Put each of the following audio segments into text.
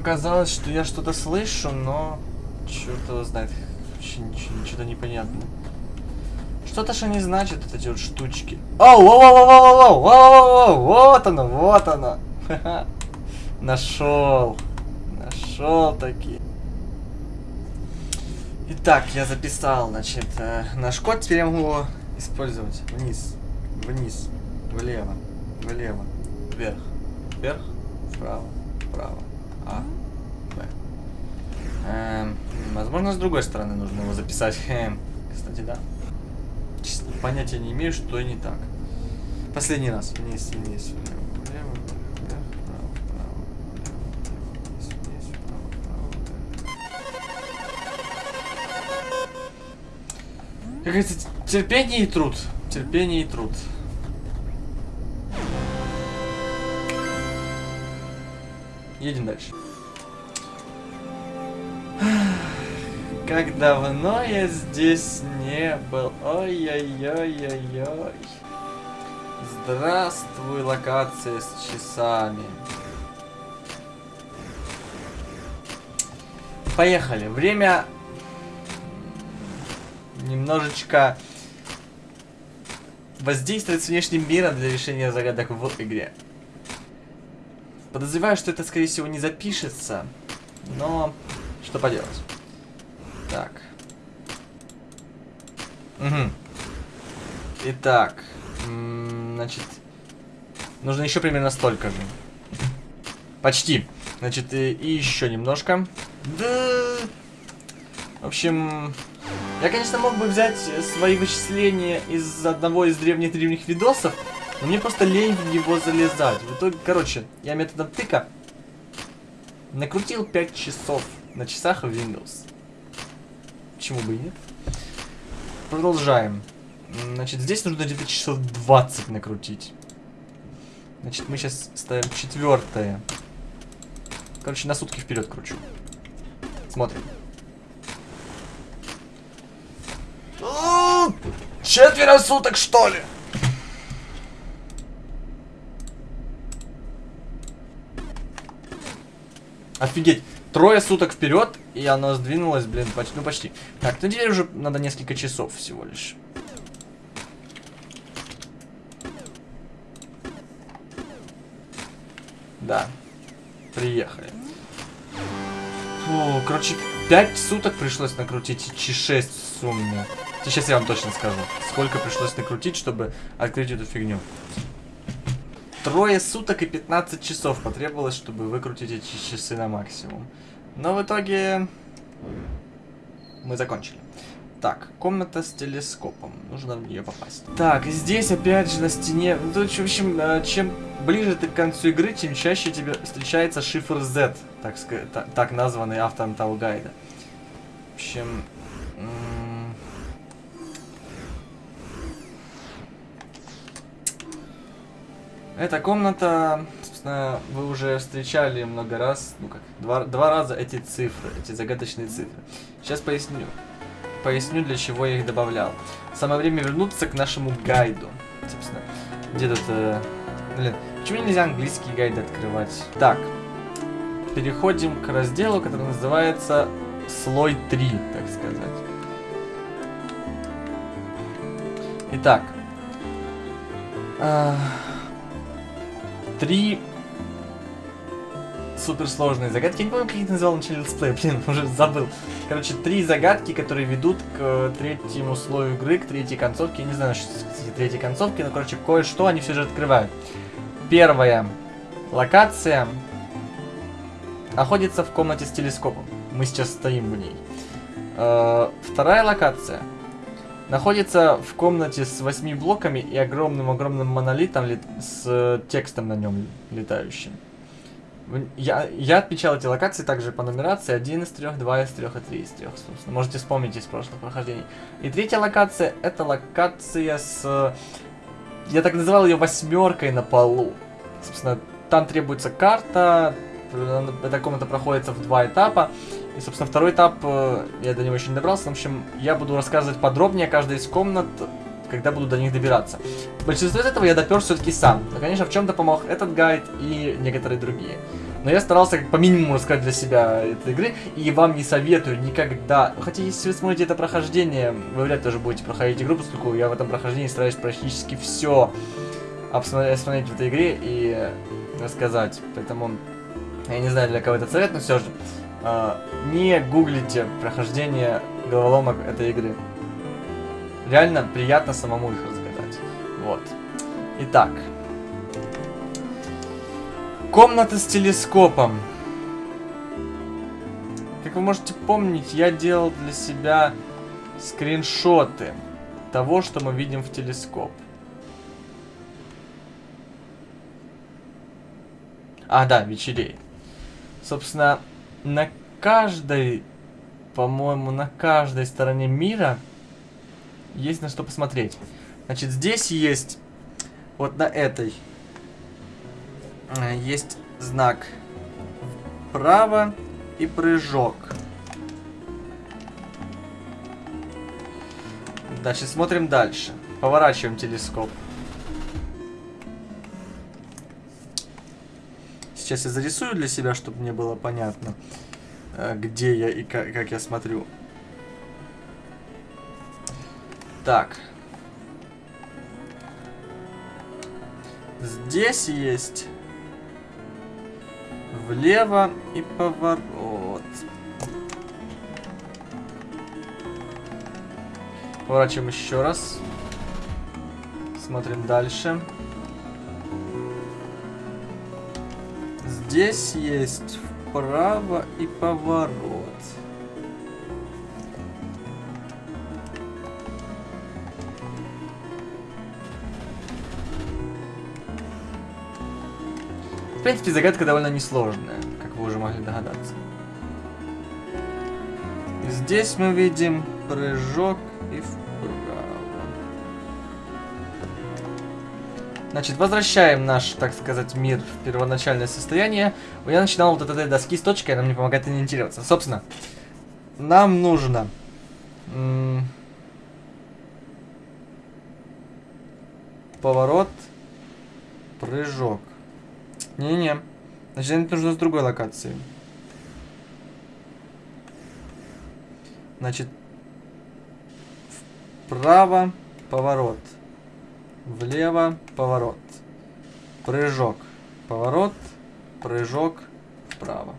показалось, что я что-то слышу, но... Черт знает. Что-то непонятно. Что-то что не значит вот эти вот штучки. Оу, оу, оу, оу, оу, оу, оу, оу, вот оно, вот оно. Нашел. Нашел таки. Итак, я записал, значит, э, наш код. Теперь я могу его использовать. Вниз, вниз, влево, влево, вверх, вверх, вправо, вправо, А, Б. Эм, возможно, с другой стороны нужно его записать. Эм, кстати, да. Честно, понятия не имею, что не так. Последний раз. Вниз, вниз, влево. Как говорится, терпение и труд. Терпение и труд. Едем дальше. Как давно я здесь не был. Ой-ой-ой-ой-ой. Здравствуй, локация с часами. Поехали. Время немножечко воздействовать с внешним миром для решения загадок в игре. Подозреваю, что это, скорее всего, не запишется, но что поделать. Так. Угу. Итак, значит, нужно еще примерно столько же. Почти. Значит, и, и еще немножко. Да. В общем, я, конечно, мог бы взять свои вычисления из одного из древних-древних видосов, но мне просто лень в него залезать. В итоге, короче, я методом тыка накрутил 5 часов на часах в Windows. Почему бы и нет? Продолжаем. Значит, здесь нужно где-то часов 20 накрутить. Значит, мы сейчас ставим четвертое. Короче, на сутки вперед кручу. Смотрим. Четверо суток, что ли? Офигеть. Трое суток вперед, и оно сдвинулось, блин, почти, ну почти. Так, ну теперь уже надо несколько часов всего лишь. Да. Приехали. Фу, короче, 5 суток пришлось накрутить, и 6 в сумме. Сейчас я вам точно скажу, сколько пришлось накрутить, чтобы открыть эту фигню. Трое суток и 15 часов потребовалось, чтобы выкрутить эти часы на максимум. Но в итоге мы закончили. Так, комната с телескопом. Нужно в нее попасть. Так, здесь опять же на стене... Ну, в общем, э, чем ближе ты к концу игры, тем чаще тебе встречается шифр Z, так, так названный автором того гайда. В общем... Эта комната, собственно, вы уже встречали много раз, ну как, два, два раза эти цифры, эти загадочные цифры. Сейчас поясню. Поясню, для чего я их добавлял. Самое время вернуться к нашему гайду. Собственно, где тут... Э, блин, почему нельзя английский гайд открывать? Так, переходим к разделу, который называется слой 3, так сказать. Итак. Э, три суперсложные загадки. Я не помню, как их называл в начале летсплея, блин, уже забыл. Короче, три загадки, которые ведут к третьему слою игры, к третьей концовке. Я не знаю, что эти третьей концовки, но, короче, кое-что они все же открывают. Первая локация находится в комнате с телескопом. Мы сейчас стоим в ней. Э, вторая локация находится в комнате с восьми блоками и огромным-огромным монолитом с э, текстом на нем летающим. Я, я отмечал эти локации также по нумерации 1 из 3, 2 из 3 и 3 из 3, собственно. Можете вспомнить из прошлых прохождений. И третья локация, это локация с... Я так называл ее восьмеркой на полу. Собственно, там требуется карта, эта комната проходится в два этапа. И, собственно, второй этап, э, я до него еще не добрался. В общем, я буду рассказывать подробнее о каждой из комнат, когда буду до них добираться. Большинство из этого я допер все-таки сам. Но, конечно, в чем-то помог этот гайд и некоторые другие. Но я старался как по минимуму рассказать для себя этой игры, и вам не советую никогда... Хотя, если вы смотрите это прохождение, вы вряд ли тоже будете проходить игру, поскольку я в этом прохождении стараюсь практически все обсмотреть в этой игре и рассказать. Поэтому, я не знаю, для кого это совет, но все же, э, не гуглите прохождение головоломок этой игры. Реально приятно самому их разгадать. Вот. Итак. Комната с телескопом. Как вы можете помнить, я делал для себя скриншоты того, что мы видим в телескоп. А, да, вечереет. Собственно, на каждой, по-моему, на каждой стороне мира есть на что посмотреть. Значит, здесь есть, вот на этой, э, есть знак вправо и прыжок. Значит, смотрим дальше. Поворачиваем телескоп. Сейчас я зарисую для себя, чтобы мне было понятно, э, где я и как я смотрю. Так. Здесь есть влево и поворот. Поворачиваем еще раз. Смотрим дальше. Здесь есть вправо и поворот. В принципе, загадка довольно несложная, как вы уже могли догадаться. И здесь мы видим прыжок и вправо. Значит, возвращаем наш, так сказать, мир в первоначальное состояние. Я начинал вот от этой доски с точкой, она мне помогает ориентироваться. Собственно, нам нужно... Поворот. Прыжок. Не-не. Значит, это нужно с другой локации. Значит, вправо поворот. Влево, поворот. Прыжок. Поворот, прыжок, вправо.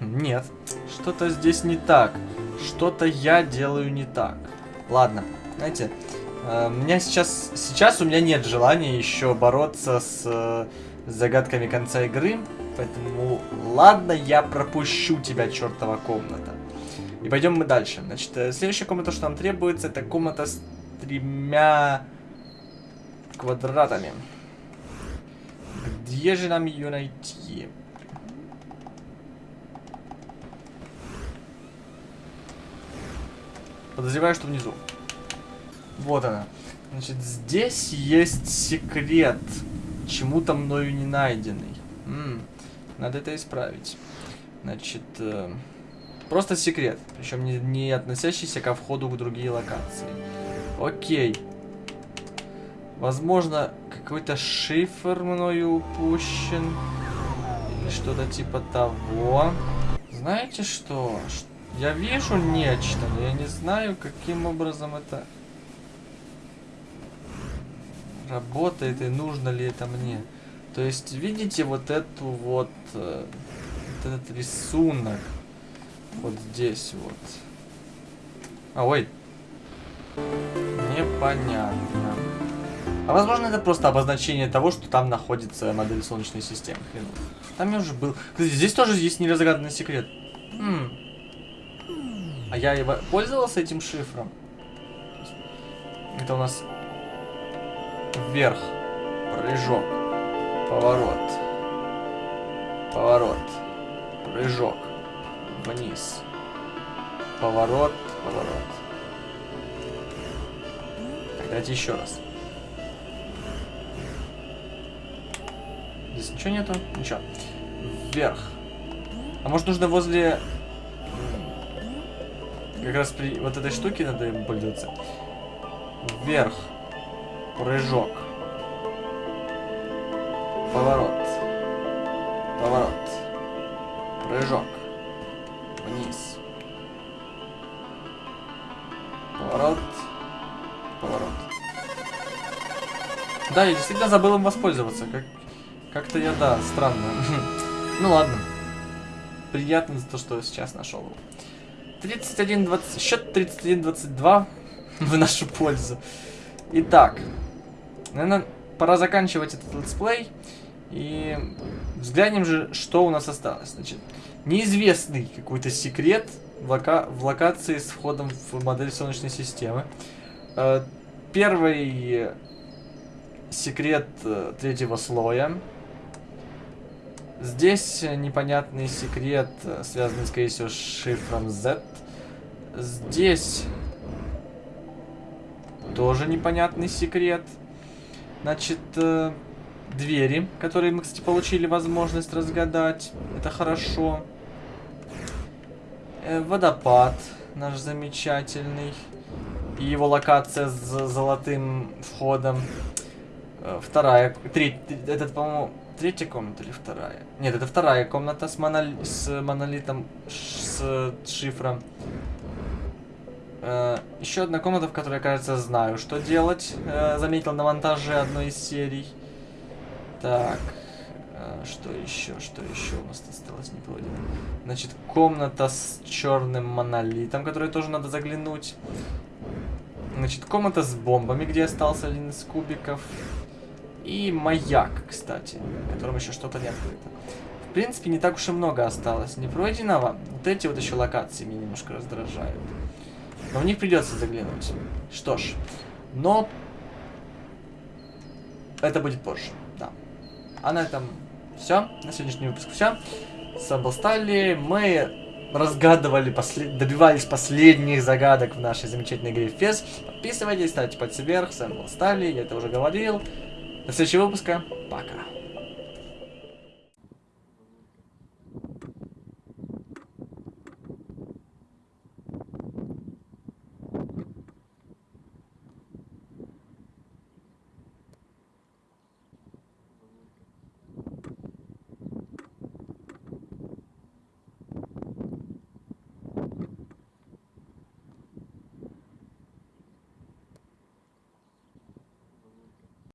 Нет, что-то здесь не так. Что-то я делаю не так. Ладно, знаете, э, у меня сейчас... Сейчас у меня нет желания еще бороться с э, загадками конца игры. Поэтому, ладно, я пропущу тебя, чертова комната. И пойдем мы дальше. Значит, э, следующая комната, что нам требуется, это комната с тремя квадратами. Где же нам ее найти? Подозреваю, что внизу. Вот она. Значит, здесь есть секрет. Чему-то мною не найденный. М -м, надо это исправить. Значит, э, просто секрет. Причем не, не относящийся ко входу в другие локации. Окей. Возможно, какой-то шифр мною упущен. Или что-то типа того. Знаете что? Я вижу нечто, но я не знаю, каким образом это работает и нужно ли это мне. То есть, видите вот эту вот, э, вот этот рисунок вот здесь вот. А, ой. Непонятно. А возможно это просто обозначение того, что там находится модель Солнечной системы. Хрен. Там я уже был. Кстати, здесь тоже есть неразгаданный секрет. Хм. А я его пользовался этим шифром. Это у нас вверх, прыжок, поворот, поворот, прыжок, вниз, поворот, поворот. Давайте еще раз. Здесь ничего нету? Ничего. Вверх. А может нужно возле... Как раз при вот этой штуке надо им пользоваться. Вверх. Прыжок. Поворот. Поворот. Прыжок. Вниз. Поворот. Поворот. Да, я действительно забыл им воспользоваться. Как... Как-то я, да, странно. ну ладно. Приятно за то, что сейчас нашел его. 31-20... Счет 31-22 в нашу пользу. Итак. Наверное, пора заканчивать этот летсплей. И взглянем же, что у нас осталось. Значит, неизвестный какой-то секрет в, лока в локации с входом в модель Солнечной системы. Э, первый секрет э, третьего слоя. Здесь непонятный секрет, э, связанный, скорее всего, с шифром Z. Здесь тоже непонятный секрет. Значит, двери, которые мы, кстати, получили возможность разгадать. Это хорошо. Э, водопад наш замечательный. И его локация с золотым входом. Э, вторая, треть, этот, по-моему, третья комната или вторая? Нет, это вторая комната с, монол... с монолитом, с шифром. Э, еще одна комната, в которой кажется, знаю, что делать. Э, заметил на монтаже одной из серий. Так, а, что еще, что еще у нас осталось не пройдено? Значит, комната с черным монолитом, которую тоже надо заглянуть. Значит, комната с бомбами, где остался один из кубиков. И маяк, кстати, в котором еще что-то не открыто. В принципе, не так уж и много осталось не пройденного. Вот эти вот еще локации меня немножко раздражают. Но в них придется заглянуть. Что ж, но это будет позже. А на этом все. На сегодняшний выпуск все. С вами был Сталли. Мы разгадывали, послед... добивались последних загадок в нашей замечательной игре Фес. Подписывайтесь, ставьте пальцы вверх. С вами был Сталли, я это уже говорил. До следующего выпуска. Пока.